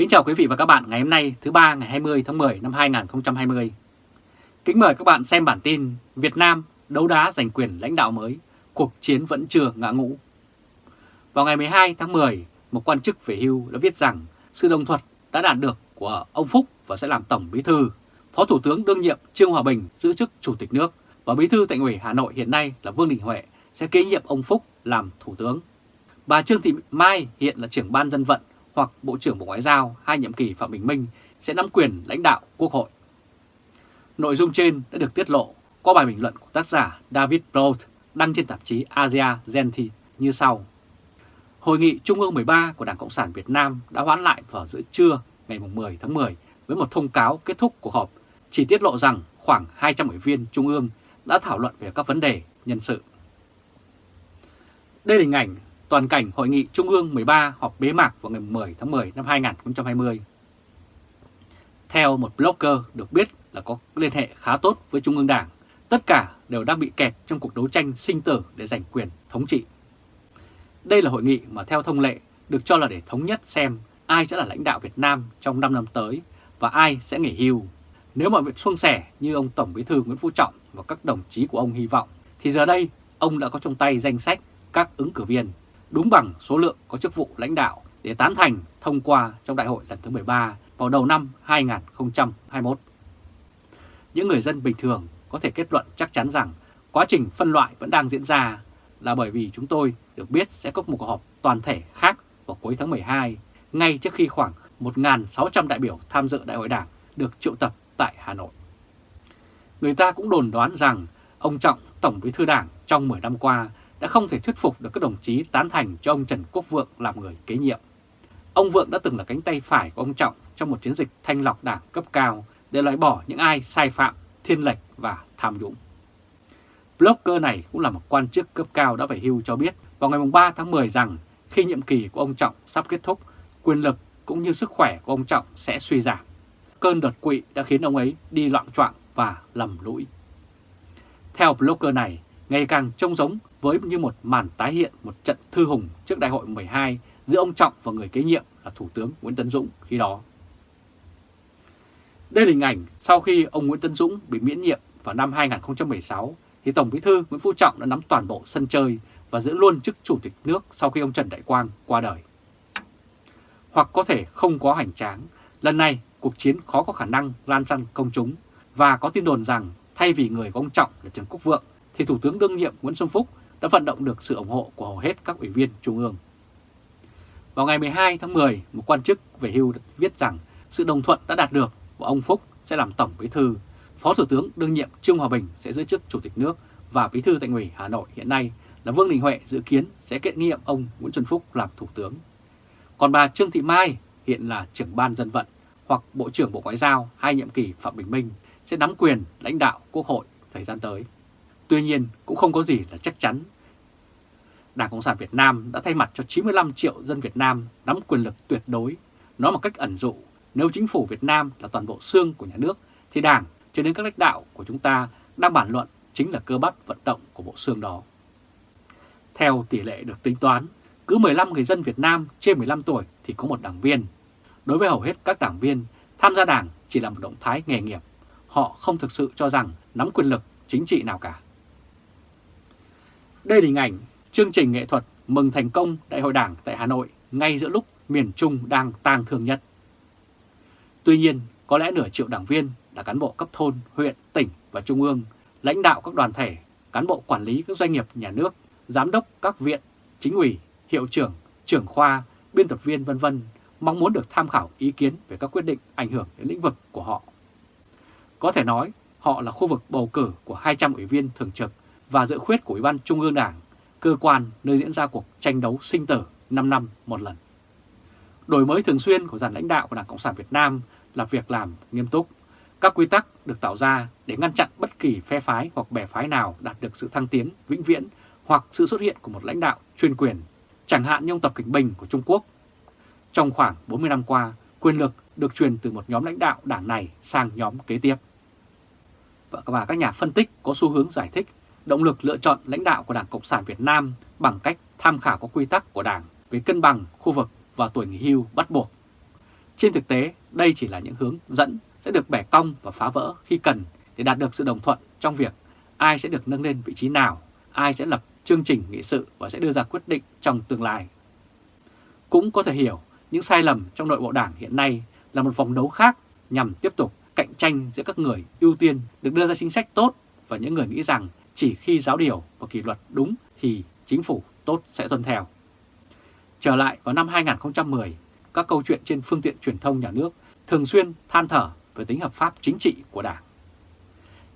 Kính chào quý vị và các bạn ngày hôm nay thứ ba ngày 20 tháng 10 năm 2020. Kính mời các bạn xem bản tin Việt Nam đấu đá giành quyền lãnh đạo mới, cuộc chiến vẫn chưa ngã ngũ. Vào ngày 12 tháng 10, một quan chức về hưu đã viết rằng sự đồng thuận đã đạt được của ông Phúc và sẽ làm Tổng Bí Thư. Phó Thủ tướng đương nhiệm Trương Hòa Bình giữ chức Chủ tịch nước và Bí Thư Thành ủy Hà Nội hiện nay là Vương Đình Huệ sẽ kế nhiệm ông Phúc làm Thủ tướng. Bà Trương Thị Mai hiện là trưởng ban dân vận hoặc Bộ trưởng Bộ Ngoại giao hai nhiệm kỳ Phạm Bình Minh sẽ nắm quyền lãnh đạo Quốc hội. Nội dung trên đã được tiết lộ qua bài bình luận của tác giả David Broad đăng trên tạp chí Asia Gentile như sau. Hội nghị Trung ương 13 của Đảng Cộng sản Việt Nam đã hoãn lại vào giữa trưa ngày 10 tháng 10 với một thông cáo kết thúc cuộc họp, chỉ tiết lộ rằng khoảng 200 ủy viên Trung ương đã thảo luận về các vấn đề nhân sự. Đây là hình ảnh toàn cảnh Hội nghị Trung ương 13 họp bế mạc vào ngày 10 tháng 10 năm 2020. Theo một blogger được biết là có liên hệ khá tốt với Trung ương Đảng, tất cả đều đang bị kẹt trong cuộc đấu tranh sinh tử để giành quyền thống trị. Đây là hội nghị mà theo thông lệ được cho là để thống nhất xem ai sẽ là lãnh đạo Việt Nam trong 5 năm tới và ai sẽ nghỉ hưu. Nếu mọi việc suôn sẻ như ông Tổng Bí thư Nguyễn Phú Trọng và các đồng chí của ông hy vọng, thì giờ đây ông đã có trong tay danh sách các ứng cử viên đúng bằng số lượng có chức vụ lãnh đạo để tán thành thông qua trong đại hội lần thứ 13 vào đầu năm 2021. Những người dân bình thường có thể kết luận chắc chắn rằng quá trình phân loại vẫn đang diễn ra là bởi vì chúng tôi được biết sẽ có một cuộc họp toàn thể khác vào cuối tháng 12, ngay trước khi khoảng 1.600 đại biểu tham dự đại hội đảng được triệu tập tại Hà Nội. Người ta cũng đồn đoán rằng ông Trọng, Tổng bí thư đảng trong 10 năm qua đã không thể thuyết phục được các đồng chí tán thành cho ông Trần Quốc Vượng làm người kế nhiệm. Ông Vượng đã từng là cánh tay phải của ông Trọng trong một chiến dịch thanh lọc đảng cấp cao để loại bỏ những ai sai phạm, thiên lệch và tham nhũng. Blogger này cũng là một quan chức cấp cao đã phải hưu cho biết vào ngày 3 tháng 10 rằng khi nhiệm kỳ của ông Trọng sắp kết thúc, quyền lực cũng như sức khỏe của ông Trọng sẽ suy giảm. Cơn đột quỵ đã khiến ông ấy đi loạn trọng và lầm lũi. Theo blogger này, ngày càng trông giống với như một màn tái hiện một trận thư hùng trước đại hội 12 giữa ông Trọng và người kế nhiệm là Thủ tướng Nguyễn Tấn Dũng khi đó. Đây là hình ảnh sau khi ông Nguyễn Tấn Dũng bị miễn nhiệm vào năm 2016 thì Tổng Bí thư Nguyễn Phú Trọng đã nắm toàn bộ sân chơi và giữ luôn chức Chủ tịch nước sau khi ông Trần Đại Quang qua đời. Hoặc có thể không có hành tráng, lần này cuộc chiến khó có khả năng lan sang công chúng và có tin đồn rằng thay vì người của ông Trọng là Trần Quốc Vượng thì Thủ tướng đương nhiệm Nguyễn Xuân Phúc đã vận động được sự ủng hộ của hầu hết các ủy viên Trung ương. Vào ngày 12 tháng 10, một quan chức về hưu viết rằng sự đồng thuận đã đạt được và ông Phúc sẽ làm Tổng Bí Thư, Phó Thủ tướng đương nhiệm Trương Hòa Bình sẽ giữ chức Chủ tịch nước và Bí Thư Thành ủy Hà Nội hiện nay là Vương Đình Huệ dự kiến sẽ kiện nhiệm ông Nguyễn Xuân Phúc làm Thủ tướng. Còn bà Trương Thị Mai hiện là trưởng ban dân vận hoặc Bộ trưởng Bộ Ngoại giao hai nhiệm kỳ Phạm Bình Minh sẽ nắm quyền lãnh đạo Quốc hội thời gian tới. Tuy nhiên cũng không có gì là chắc chắn. Đảng Cộng sản Việt Nam đã thay mặt cho 95 triệu dân Việt Nam nắm quyền lực tuyệt đối. Nói một cách ẩn dụ, nếu chính phủ Việt Nam là toàn bộ xương của nhà nước, thì Đảng cho đến các lãnh đạo của chúng ta đang bàn luận chính là cơ bắp vận động của bộ xương đó. Theo tỷ lệ được tính toán, cứ 15 người dân Việt Nam trên 15 tuổi thì có một đảng viên. Đối với hầu hết các đảng viên, tham gia đảng chỉ là một động thái nghề nghiệp. Họ không thực sự cho rằng nắm quyền lực chính trị nào cả. Đây là hình ảnh chương trình nghệ thuật mừng thành công Đại hội Đảng tại Hà Nội ngay giữa lúc miền Trung đang tang thương nhất. Tuy nhiên, có lẽ nửa triệu đảng viên là cán bộ cấp thôn, huyện, tỉnh và trung ương, lãnh đạo các đoàn thể, cán bộ quản lý các doanh nghiệp nhà nước, giám đốc các viện, chính ủy, hiệu trưởng, trưởng khoa, biên tập viên vân vân mong muốn được tham khảo ý kiến về các quyết định ảnh hưởng đến lĩnh vực của họ. Có thể nói, họ là khu vực bầu cử của 200 ủy viên thường trực và dự khuyết của Ủy ban Trung ương Đảng, cơ quan nơi diễn ra cuộc tranh đấu sinh tử 5 năm một lần. Đổi mới thường xuyên của dàn lãnh đạo của Đảng Cộng sản Việt Nam là việc làm nghiêm túc. Các quy tắc được tạo ra để ngăn chặn bất kỳ phe phái hoặc bè phái nào đạt được sự thăng tiến vĩnh viễn hoặc sự xuất hiện của một lãnh đạo chuyên quyền, chẳng hạn như ông Tập Cảnh Bình của Trung Quốc. Trong khoảng 40 năm qua, quyền lực được truyền từ một nhóm lãnh đạo đảng này sang nhóm kế tiếp. Và các nhà phân tích có xu hướng giải thích động lực lựa chọn lãnh đạo của Đảng Cộng sản Việt Nam bằng cách tham khảo các quy tắc của Đảng về cân bằng khu vực và tuổi nghỉ hưu bắt buộc. Trên thực tế, đây chỉ là những hướng dẫn sẽ được bẻ cong và phá vỡ khi cần để đạt được sự đồng thuận trong việc ai sẽ được nâng lên vị trí nào, ai sẽ lập chương trình nghị sự và sẽ đưa ra quyết định trong tương lai. Cũng có thể hiểu những sai lầm trong nội bộ đảng hiện nay là một vòng đấu khác nhằm tiếp tục cạnh tranh giữa các người ưu tiên được đưa ra chính sách tốt và những người nghĩ rằng chỉ khi giáo điều và kỷ luật đúng thì chính phủ tốt sẽ tuân theo. Trở lại vào năm 2010, các câu chuyện trên phương tiện truyền thông nhà nước thường xuyên than thở về tính hợp pháp chính trị của Đảng.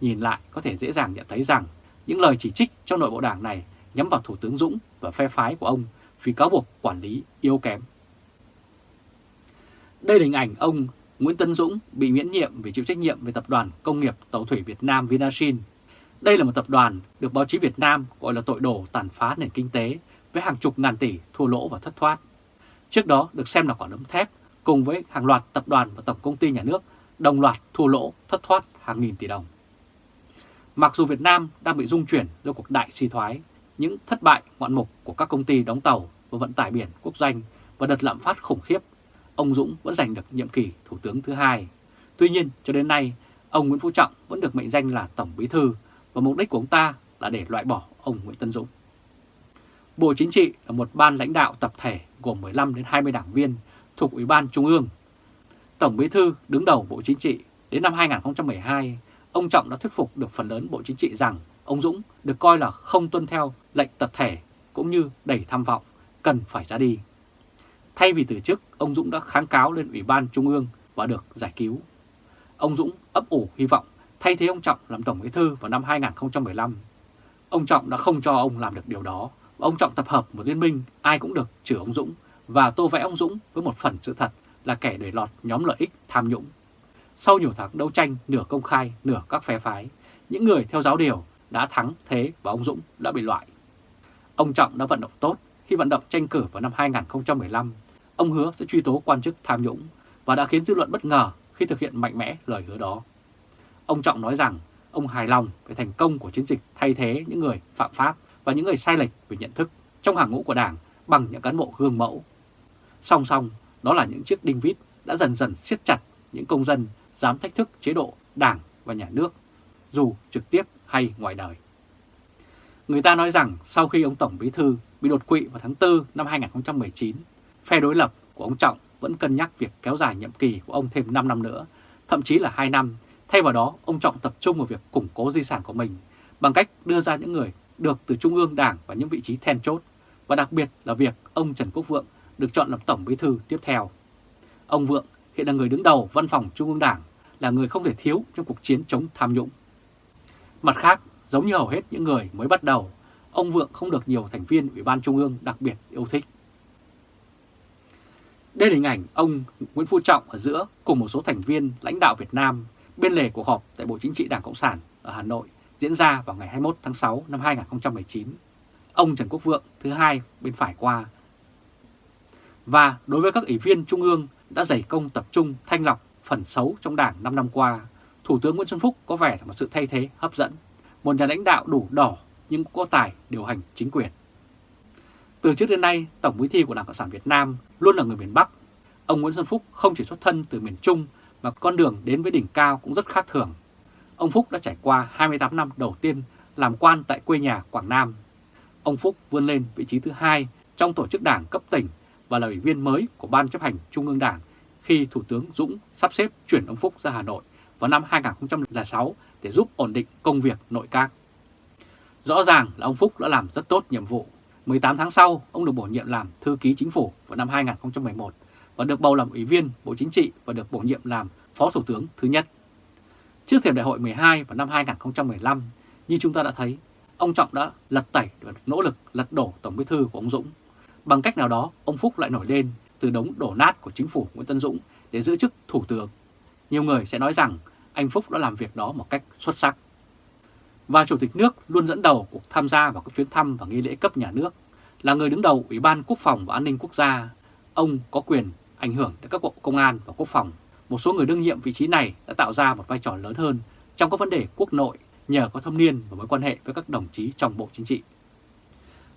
Nhìn lại có thể dễ dàng nhận thấy rằng những lời chỉ trích trong nội bộ Đảng này nhắm vào Thủ tướng Dũng và phe phái của ông vì cáo buộc quản lý yếu kém. Đây là hình ảnh ông Nguyễn Tân Dũng bị miễn nhiệm vì chịu trách nhiệm về Tập đoàn Công nghiệp Tàu thủy Việt Nam Vinasin. Đây là một tập đoàn được báo chí Việt Nam gọi là tội đồ tàn phá nền kinh tế với hàng chục ngàn tỷ thua lỗ và thất thoát. Trước đó được xem là quả đấm thép cùng với hàng loạt tập đoàn và tổng công ty nhà nước đồng loạt thua lỗ thất thoát hàng nghìn tỷ đồng. Mặc dù Việt Nam đang bị rung chuyển do cuộc đại suy thoái, những thất bại ngoạn mục của các công ty đóng tàu và vận tải biển quốc doanh và đợt lạm phát khủng khiếp, ông Dũng vẫn giành được nhiệm kỳ Thủ tướng thứ hai. Tuy nhiên, cho đến nay, ông Nguyễn Phú Trọng vẫn được mệnh danh là Tổng Bí Thư và mục đích của ông ta là để loại bỏ ông Nguyễn Tân Dũng. Bộ Chính trị là một ban lãnh đạo tập thể gồm 15 đến 20 đảng viên thuộc Ủy ban Trung ương. Tổng Bí Thư đứng đầu Bộ Chính trị đến năm 2012, ông Trọng đã thuyết phục được phần lớn Bộ Chính trị rằng ông Dũng được coi là không tuân theo lệnh tập thể cũng như đầy tham vọng, cần phải ra đi. Thay vì từ chức, ông Dũng đã kháng cáo lên Ủy ban Trung ương và được giải cứu. Ông Dũng ấp ủ hy vọng thay thế ông Trọng làm Tổng Bí Thư vào năm 2015. Ông Trọng đã không cho ông làm được điều đó. Ông Trọng tập hợp một liên minh ai cũng được trừ ông Dũng và tô vẽ ông Dũng với một phần sự thật là kẻ để lọt nhóm lợi ích tham nhũng. Sau nhiều tháng đấu tranh nửa công khai nửa các phe phái, những người theo giáo điều đã thắng thế và ông Dũng đã bị loại. Ông Trọng đã vận động tốt khi vận động tranh cử vào năm 2015. Ông hứa sẽ truy tố quan chức tham nhũng và đã khiến dư luận bất ngờ khi thực hiện mạnh mẽ lời hứa đó. Ông Trọng nói rằng ông hài lòng về thành công của chiến dịch thay thế những người phạm pháp và những người sai lệch về nhận thức trong hàng ngũ của Đảng bằng những cán bộ gương mẫu. Song song, đó là những chiếc đinh vít đã dần dần siết chặt những công dân dám thách thức chế độ Đảng và nhà nước, dù trực tiếp hay ngoài đời. Người ta nói rằng sau khi ông Tổng Bí Thư bị đột quỵ vào tháng 4 năm 2019, phe đối lập của ông Trọng vẫn cân nhắc việc kéo dài nhiệm kỳ của ông thêm 5 năm nữa, thậm chí là 2 năm. Thay vào đó, ông Trọng tập trung vào việc củng cố di sản của mình bằng cách đưa ra những người được từ Trung ương Đảng và những vị trí then chốt, và đặc biệt là việc ông Trần Quốc Vượng được chọn làm Tổng Bí Thư tiếp theo. Ông Vượng hiện là người đứng đầu văn phòng Trung ương Đảng, là người không thể thiếu trong cuộc chiến chống tham nhũng. Mặt khác, giống như hầu hết những người mới bắt đầu, ông Vượng không được nhiều thành viên Ủy ban Trung ương đặc biệt yêu thích. Đây là hình ảnh ông Nguyễn Phú Trọng ở giữa cùng một số thành viên lãnh đạo Việt Nam bên lề cuộc họp tại Bộ Chính trị Đảng Cộng sản ở Hà Nội diễn ra vào ngày 21 tháng 6 năm 2019. Ông Trần Quốc Vượng thứ hai bên phải qua. Và đối với các ủy viên Trung ương đã dày công tập trung thanh lọc phần xấu trong Đảng 5 năm qua, Thủ tướng Nguyễn Xuân Phúc có vẻ là một sự thay thế hấp dẫn, một nhà lãnh đạo đủ đỏ nhưng có tài điều hành chính quyền. Từ trước đến nay, Tổng bí thư của Đảng Cộng sản Việt Nam luôn là người miền Bắc. Ông Nguyễn Xuân Phúc không chỉ xuất thân từ miền Trung và con đường đến với đỉnh cao cũng rất khác thường. Ông Phúc đã trải qua 28 năm đầu tiên làm quan tại quê nhà Quảng Nam. Ông Phúc vươn lên vị trí thứ hai trong tổ chức đảng cấp tỉnh và là ủy viên mới của Ban chấp hành Trung ương Đảng khi Thủ tướng Dũng sắp xếp chuyển ông Phúc ra Hà Nội vào năm 2006 để giúp ổn định công việc nội các. Rõ ràng là ông Phúc đã làm rất tốt nhiệm vụ. 18 tháng sau, ông được bổ nhiệm làm thư ký chính phủ vào năm 2011 và được bầu làm ủy viên Bộ Chính trị và được bổ nhiệm làm Phó Thủ tướng thứ nhất. Trước thềm đại hội 12 vào năm 2015, như chúng ta đã thấy, ông Trọng đã lật tẩy và nỗ lực lật đổ Tổng bí thư của ông Dũng. Bằng cách nào đó, ông Phúc lại nổi lên từ đống đổ nát của chính phủ Nguyễn Tân Dũng để giữ chức Thủ tướng. Nhiều người sẽ nói rằng anh Phúc đã làm việc đó một cách xuất sắc. Và Chủ tịch nước luôn dẫn đầu cuộc tham gia vào các chuyến thăm và nghi lễ cấp nhà nước, là người đứng đầu Ủy ban Quốc phòng và An ninh Quốc gia. Ông có quyền ảnh hưởng đến các bộ công an và quốc phòng. Một số người đương nhiệm vị trí này đã tạo ra một vai trò lớn hơn trong các vấn đề quốc nội nhờ có thâm niên và mối quan hệ với các đồng chí trong Bộ Chính trị.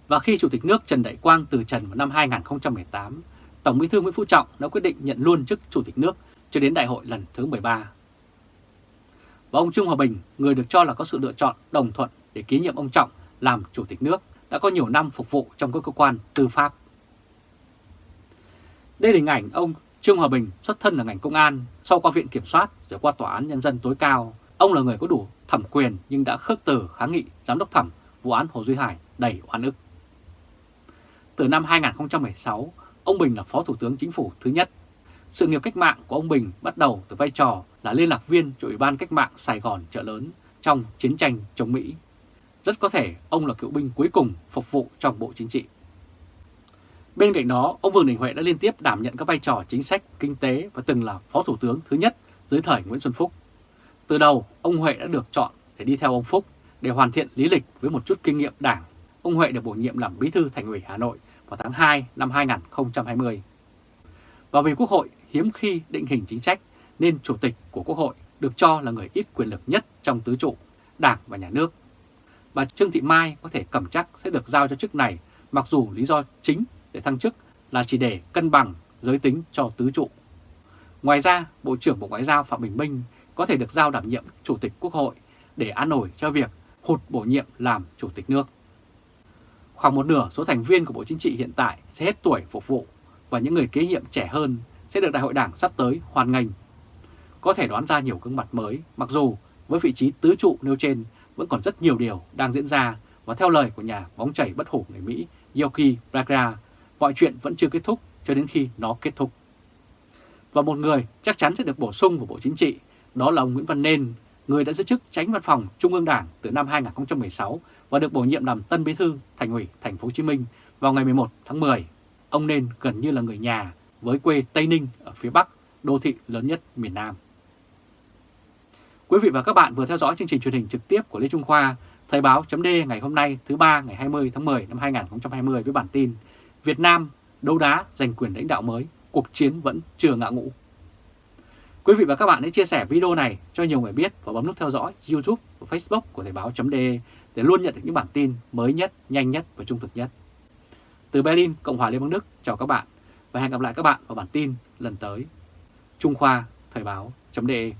Và khi Chủ tịch nước Trần Đại Quang từ trần vào năm 2018, Tổng bí thư Nguyễn Phú Trọng đã quyết định nhận luôn chức Chủ tịch nước cho đến đại hội lần thứ 13. Và ông Trương Hòa Bình, người được cho là có sự lựa chọn đồng thuận để ký nhiệm ông Trọng làm Chủ tịch nước, đã có nhiều năm phục vụ trong các cơ quan tư pháp. Đây là hình ảnh ông Trương Hòa Bình xuất thân là ngành công an, sau qua viện kiểm soát rồi qua tòa án nhân dân tối cao. Ông là người có đủ thẩm quyền nhưng đã khước từ kháng nghị giám đốc thẩm vụ án Hồ Duy Hải đầy oan ức. Từ năm 2016, ông Bình là Phó Thủ tướng Chính phủ thứ nhất. Sự nghiệp cách mạng của ông Bình bắt đầu từ vai trò là liên lạc viên cho Ủy ban Cách mạng Sài Gòn chợ lớn trong chiến tranh chống Mỹ. Rất có thể ông là cựu binh cuối cùng phục vụ trong Bộ Chính trị. Bên cạnh đó, ông Vương Đình Huệ đã liên tiếp đảm nhận các vai trò chính sách, kinh tế và từng là Phó Thủ tướng thứ nhất dưới thời Nguyễn Xuân Phúc. Từ đầu, ông Huệ đã được chọn để đi theo ông Phúc để hoàn thiện lý lịch với một chút kinh nghiệm đảng. Ông Huệ được bổ nhiệm làm Bí thư Thành ủy Hà Nội vào tháng 2 năm 2020. Và vì Quốc hội hiếm khi định hình chính sách nên Chủ tịch của Quốc hội được cho là người ít quyền lực nhất trong tứ trụ, Đảng và Nhà nước. Bà Trương Thị Mai có thể cầm chắc sẽ được giao cho chức này mặc dù lý do chính để thăng chức là chỉ để cân bằng giới tính cho tứ trụ. Ngoài ra, Bộ trưởng Bộ Ngoại giao Phạm Bình Minh có thể được giao đảm nhiệm Chủ tịch Quốc hội để an nổi cho việc hụt bổ nhiệm làm Chủ tịch nước. Khoảng một nửa số thành viên của Bộ Chính trị hiện tại sẽ hết tuổi phục vụ và những người kế nhiệm trẻ hơn sẽ được Đại hội Đảng sắp tới hoàn ngành. Có thể đoán ra nhiều gương mặt mới, mặc dù với vị trí tứ trụ nêu trên vẫn còn rất nhiều điều đang diễn ra và theo lời của nhà bóng chảy bất hủ người Mỹ Yoki Braga, mọi chuyện vẫn chưa kết thúc cho đến khi nó kết thúc. Và một người chắc chắn sẽ được bổ sung vào Bộ Chính trị, đó là ông Nguyễn Văn Nên, người đã giữ chức tránh văn phòng Trung ương Đảng từ năm 2016 và được bổ nhiệm làm Tân Bí thư Thành ủy Thành phố Hồ Chí Minh vào ngày 11 tháng 10. Ông Nên gần như là người nhà với quê Tây Ninh ở phía Bắc, đô thị lớn nhất miền Nam. Quý vị và các bạn vừa theo dõi chương trình truyền hình trực tiếp của Lê Trung Khoa, Thời báo chấm ngày hôm nay thứ ba ngày 20 tháng 10 năm 2020 với bản tin Việt Nam đấu đá giành quyền lãnh đạo mới, cuộc chiến vẫn chưa ngã ngũ. Quý vị và các bạn hãy chia sẻ video này cho nhiều người biết và bấm nút theo dõi YouTube và Facebook của Thời Báo .de để luôn nhận được những bản tin mới nhất, nhanh nhất và trung thực nhất. Từ Berlin, Cộng hòa Liên bang Đức, chào các bạn và hẹn gặp lại các bạn vào bản tin lần tới. Trung Khoa, Thời Báo .de.